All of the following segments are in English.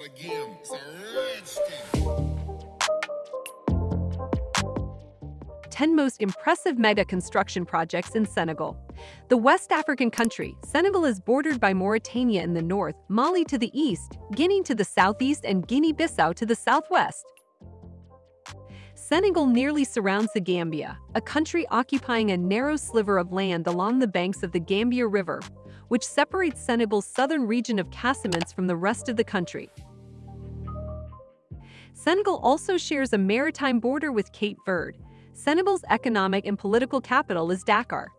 again. It's a 10 most impressive mega construction projects in Senegal. The West African country, Senegal is bordered by Mauritania in the north, Mali to the east, Guinea to the southeast, and Guinea-Bissau to the southwest. Senegal nearly surrounds the Gambia, a country occupying a narrow sliver of land along the banks of the Gambia River, which separates Senegal's southern region of Casamance from the rest of the country. Senegal also shares a maritime border with Cape Verde, Senegal's economic and political capital is Dakar.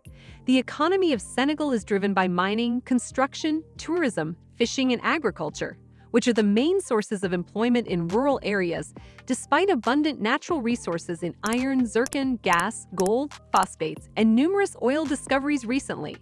The economy of Senegal is driven by mining, construction, tourism, fishing, and agriculture, which are the main sources of employment in rural areas, despite abundant natural resources in iron, zircon, gas, gold, phosphates, and numerous oil discoveries recently.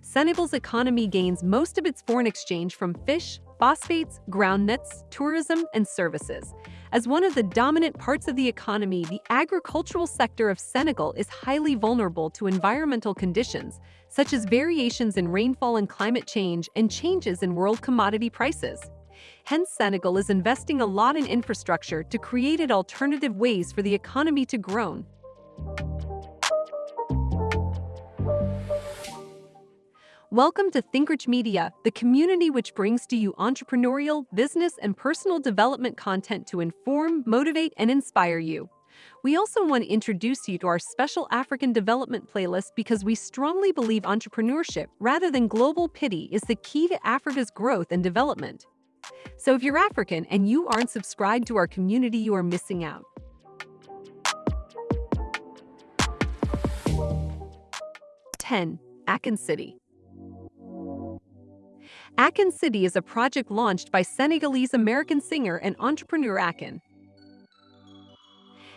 Senegal's economy gains most of its foreign exchange from fish, phosphates, groundnuts, tourism, and services, as one of the dominant parts of the economy, the agricultural sector of Senegal is highly vulnerable to environmental conditions, such as variations in rainfall and climate change and changes in world commodity prices. Hence, Senegal is investing a lot in infrastructure to create alternative ways for the economy to grow. Welcome to ThinkRich Media, the community which brings to you entrepreneurial, business, and personal development content to inform, motivate, and inspire you. We also want to introduce you to our special African development playlist because we strongly believe entrepreneurship, rather than global pity, is the key to Africa's growth and development. So if you're African and you aren't subscribed to our community, you are missing out. Ten, Akon City. Akon City is a project launched by Senegalese-American singer and entrepreneur Akon.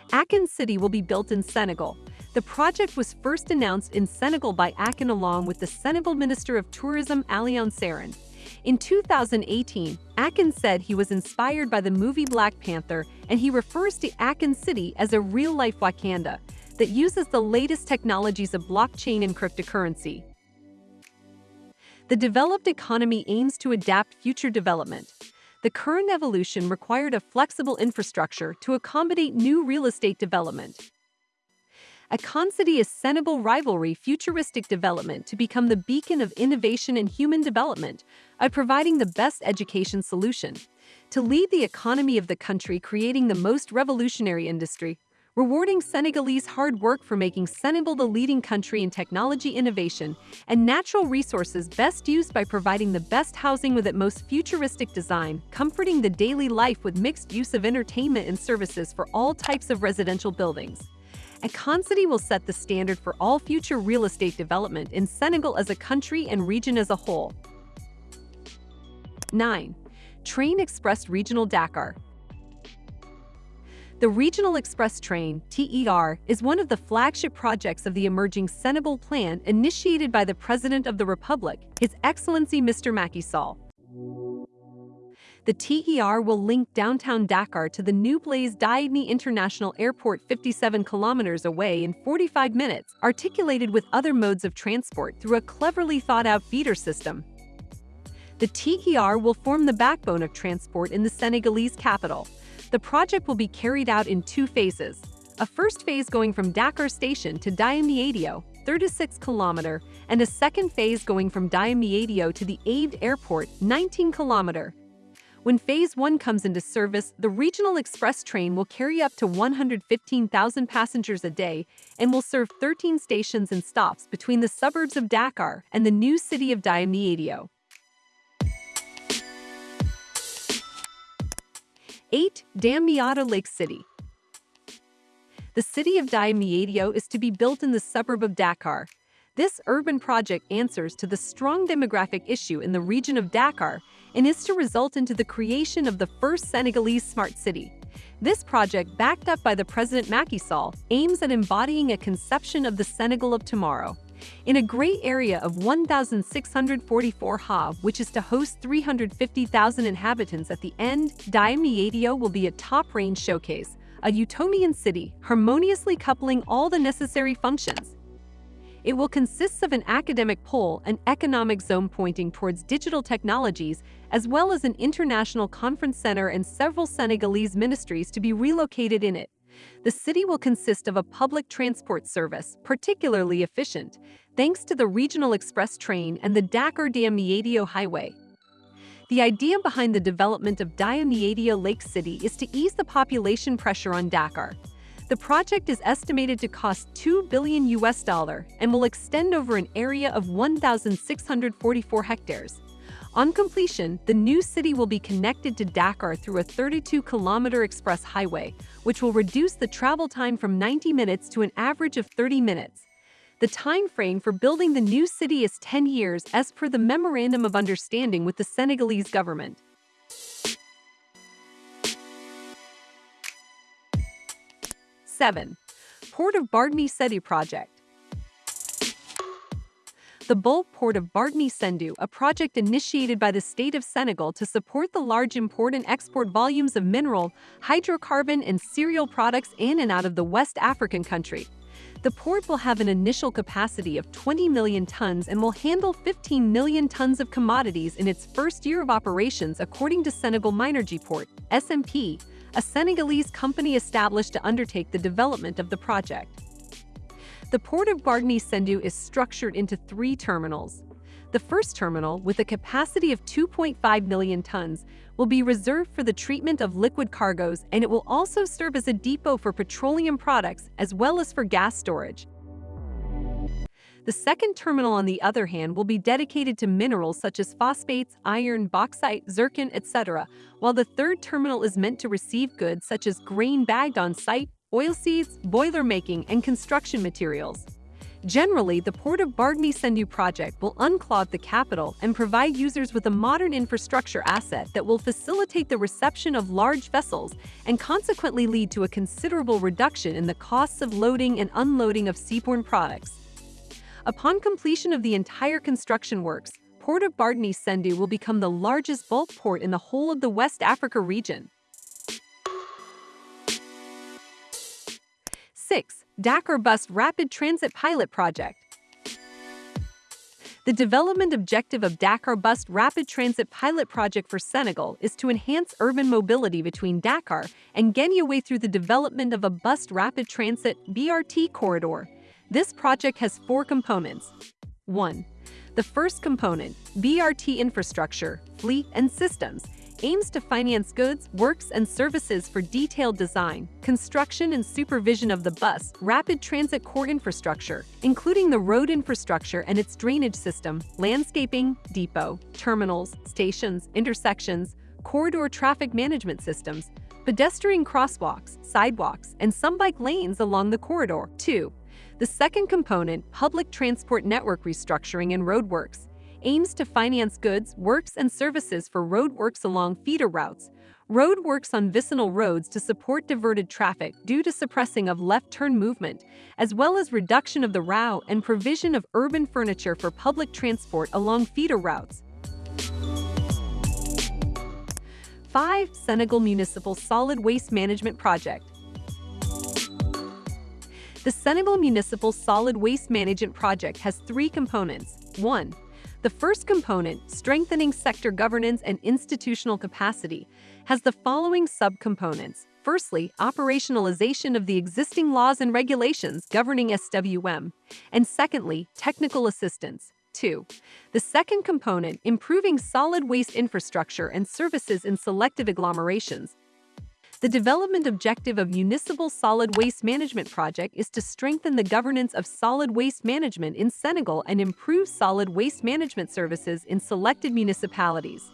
Akon City will be built in Senegal. The project was first announced in Senegal by Akon along with the Senegal Minister of Tourism Alioune Sarr. In 2018, Akon said he was inspired by the movie Black Panther and he refers to Akon City as a real-life Wakanda that uses the latest technologies of blockchain and cryptocurrency. The developed economy aims to adapt future development. The current evolution required a flexible infrastructure to accommodate new real estate development. Akon City is Senegal rivalry futuristic development to become the beacon of innovation and human development by providing the best education solution. To lead the economy of the country creating the most revolutionary industry, rewarding Senegalese hard work for making Senegal the leading country in technology innovation and natural resources best used by providing the best housing with its most futuristic design, comforting the daily life with mixed use of entertainment and services for all types of residential buildings. Akon City will set the standard for all future real estate development in Senegal as a country and region as a whole. 9. Train Express Regional Dakar the Regional Express Train, TER, is one of the flagship projects of the emerging Senegal Plan initiated by the President of the Republic, His Excellency Mr. Macky Sall. The TER will link downtown Dakar to the new Blaise Diagne International Airport 57 kilometers away in 45 minutes, articulated with other modes of transport through a cleverly thought-out feeder system. The TER will form the backbone of transport in the Senegalese capital, the project will be carried out in two phases. A first phase going from Dakar Station to Diamniadio, 36 km, and a second phase going from Diamniadio to the Abidjan Airport, 19 km. When Phase 1 comes into service, the regional express train will carry up to 115,000 passengers a day and will serve 13 stations and stops between the suburbs of Dakar and the new city of Diamniadio. 8. Diamniadio Lake City The city of Diamniadio is to be built in the suburb of Dakar. This urban project answers to the strong demographic issue in the region of Dakar and is to result into the creation of the first Senegalese smart city. This project, backed up by the President Macky Sall, aims at embodying a conception of the Senegal of tomorrow. In a great area of 1,644 ha, which is to host 350,000 inhabitants at the end, Diamniadio will be a top-range showcase, a Utomian city, harmoniously coupling all the necessary functions. It will consist of an academic pole, an economic zone pointing towards digital technologies, as well as an international conference center and several Senegalese ministries to be relocated in it. The city will consist of a public transport service, particularly efficient, thanks to the regional express train and the Dakar-Diamniadio highway. The idea behind the development of Diamniadio Lake City is to ease the population pressure on Dakar. The project is estimated to cost 2 billion US dollar and will extend over an area of 1,644 hectares. On completion, the new city will be connected to Dakar through a 32-kilometer express highway, which will reduce the travel time from 90 minutes to an average of 30 minutes. The time frame for building the new city is 10 years as per the Memorandum of Understanding with the Senegalese government. 7. Port of Bargny Sendou Project The Bulk Port of Bargny Sendou, a project initiated by the state of Senegal to support the large import and export volumes of mineral, hydrocarbon and cereal products in and out of the West African country. The port will have an initial capacity of 20 million tons and will handle 15 million tons of commodities in its first year of operations according to Senegal Minergie Port, SMP, a Senegalese company established to undertake the development of the project. The port of Bargny Sendou is structured into three terminals. The first terminal, with a capacity of 2.5 million tons, will be reserved for the treatment of liquid cargoes and it will also serve as a depot for petroleum products as well as for gas storage. The second terminal, on the other hand, will be dedicated to minerals such as phosphates, iron, bauxite, zircon, etc., while the third terminal is meant to receive goods such as grain bagged on site, oilseeds, boiler making, and construction materials. Generally, the Port of Bargny Sendou project will unclog the capital and provide users with a modern infrastructure asset that will facilitate the reception of large vessels and consequently lead to a considerable reduction in the costs of loading and unloading of seaborne products. Upon completion of the entire construction works, Port of Bargny Sendou will become the largest bulk port in the whole of the West Africa region. 6. Dakar Bus Rapid Transit Pilot Project The development objective of Dakar Bus Rapid Transit Pilot Project for Senegal is to enhance urban mobility between Dakar and Guédiawaye through the development of a bus rapid transit BRT corridor this project has four components. 1. The first component, BRT infrastructure, fleet, and systems, aims to finance goods, works, and services for detailed design, construction, and supervision of the bus rapid transit core infrastructure, including the road infrastructure and its drainage system, landscaping, depot, terminals, stations, intersections, corridor traffic management systems, pedestrian crosswalks, sidewalks, and some bike lanes along the corridor. 2. The second component, public transport network restructuring and roadworks, aims to finance goods, works, and services for roadworks along feeder routes, roadworks on vicinal roads to support diverted traffic due to suppressing of left-turn movement, as well as reduction of the row and provision of urban furniture for public transport along feeder routes. 5. Senegal Municipal Solid Waste Management Project the Senegal Municipal Solid Waste Management Project has three components. 1. The first component, strengthening sector governance and institutional capacity, has the following subcomponents. Firstly, operationalization of the existing laws and regulations governing SWM, and secondly, technical assistance. 2. The second component, improving solid waste infrastructure and services in selective agglomerations, the development objective of Municipal Solid Waste Management Project is to strengthen the governance of solid waste management in Senegal and improve solid waste management services in selected municipalities.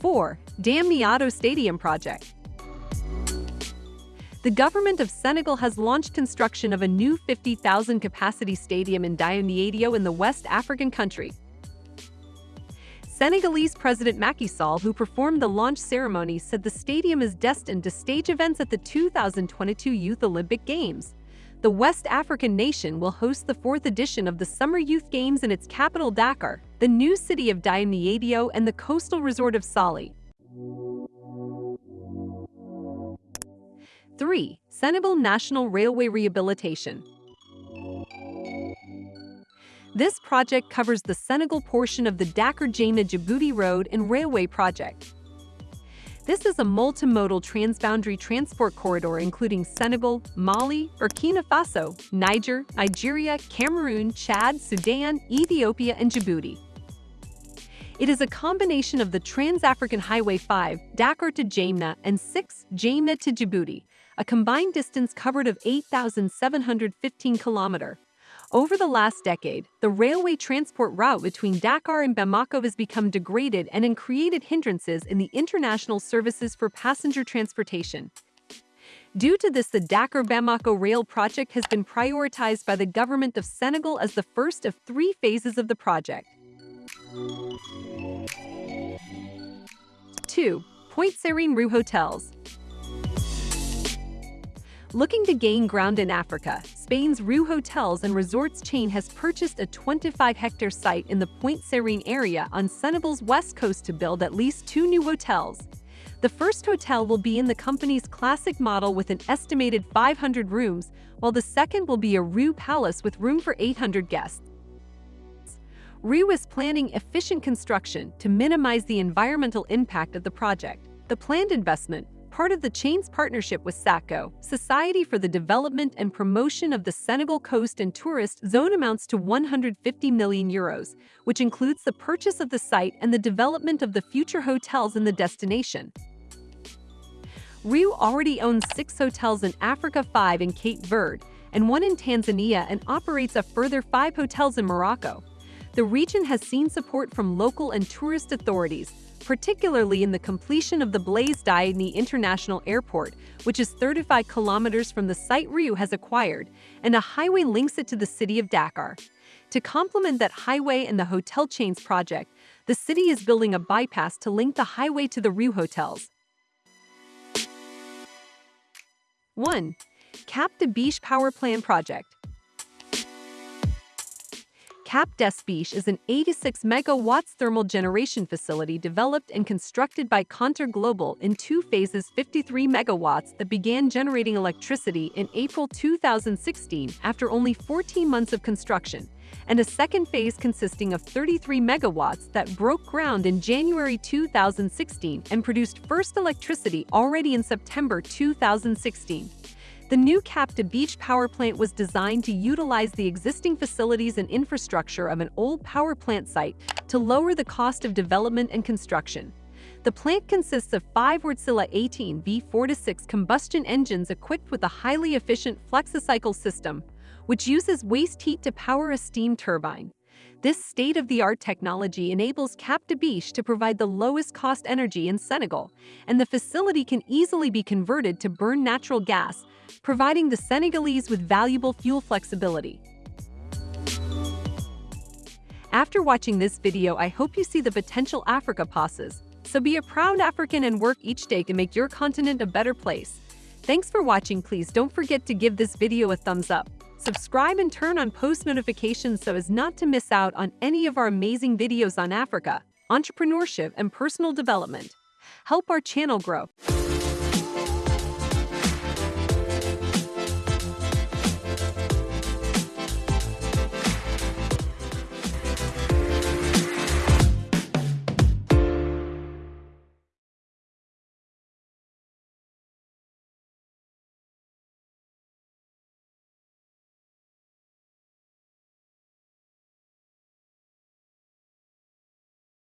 4. Diamniadio Stadium Project the government of Senegal has launched construction of a new 50,000 capacity stadium in Diamniadio in the West African country, Senegalese President Macky Sall, who performed the launch ceremony, said the stadium is destined to stage events at the 2022 Youth Olympic Games. The West African nation will host the fourth edition of the Summer Youth Games in its capital Dakar, the new city of Diamniadio and the coastal resort of Saly. 3. Senegal National Railway Rehabilitation This project covers the Senegal portion of the Dakar-Djamena Djibouti Road and Railway Project. This is a multimodal transboundary transport corridor including Senegal, Mali, Burkina Faso, Niger, Nigeria, Cameroon, Chad, Sudan, Ethiopia, and Djibouti. It is a combination of the Trans-African Highway 5, Dakar to Djamena, and 6, Djamena to Djibouti, a combined distance covered of 8,715 kilometer. Over the last decade, the railway transport route between Dakar and Bamako has become degraded and created hindrances in the international services for passenger transportation. Due to this, the Dakar-Bamako rail project has been prioritized by the government of Senegal as the first of three phases of the project. 2. Pointe Sarène RIU Hotels Looking to gain ground in Africa, Spain's RIU Hotels and Resorts chain has purchased a 25-hectare site in the Pointe Sarène area on Senegal's west coast to build at least two new hotels. The first hotel will be in the company's classic model with an estimated 500 rooms, while the second will be a RIU Palace with room for 800 guests. RIU is planning efficient construction to minimize the environmental impact of the project. The planned investment, part of the chain's partnership with SAPCO, Society for the Development and Promotion of the Senegal Coast and Tourist Zone amounts to 150 million euros, which includes the purchase of the site and the development of the future hotels in the destination. RIU already owns six hotels in Africa, five in Cape Verde, and one in Tanzania and operates a further five hotels in Morocco. The region has seen support from local and tourist authorities, particularly in the completion of the Blaise Diagne International Airport, which is 35 kilometers from the site RIU has acquired, and a highway links it to the city of Dakar. To complement that highway and the hotel chains project, the city is building a bypass to link the highway to the RIU hotels. 1. Cap des Biches Power Plant Project Cap des Biches is an 86 megawatts thermal generation facility developed and constructed by Contour Global in two phases 53 megawatts that began generating electricity in April 2016 after only 14 months of construction, and a second phase consisting of 33 megawatts that broke ground in January 2016 and produced first electricity already in September 2016. The new Cap des Biches power plant was designed to utilize the existing facilities and infrastructure of an old power plant site to lower the cost of development and construction. The plant consists of five Wärtsilä 18 V4-6 combustion engines equipped with a highly efficient Flexicycle system, which uses waste heat to power a steam turbine. This state-of-the-art technology enables Cap des Biches to provide the lowest cost energy in Senegal, and the facility can easily be converted to burn natural gas providing the Senegalese with valuable fuel flexibility. After watching this video, I hope you see the potential Africa passes. So be a proud African and work each day to make your continent a better place. Thanks for watching. Please don't forget to give this video a thumbs up. Subscribe and turn on post notifications so as not to miss out on any of our amazing videos on Africa, entrepreneurship, and personal development. Help our channel grow.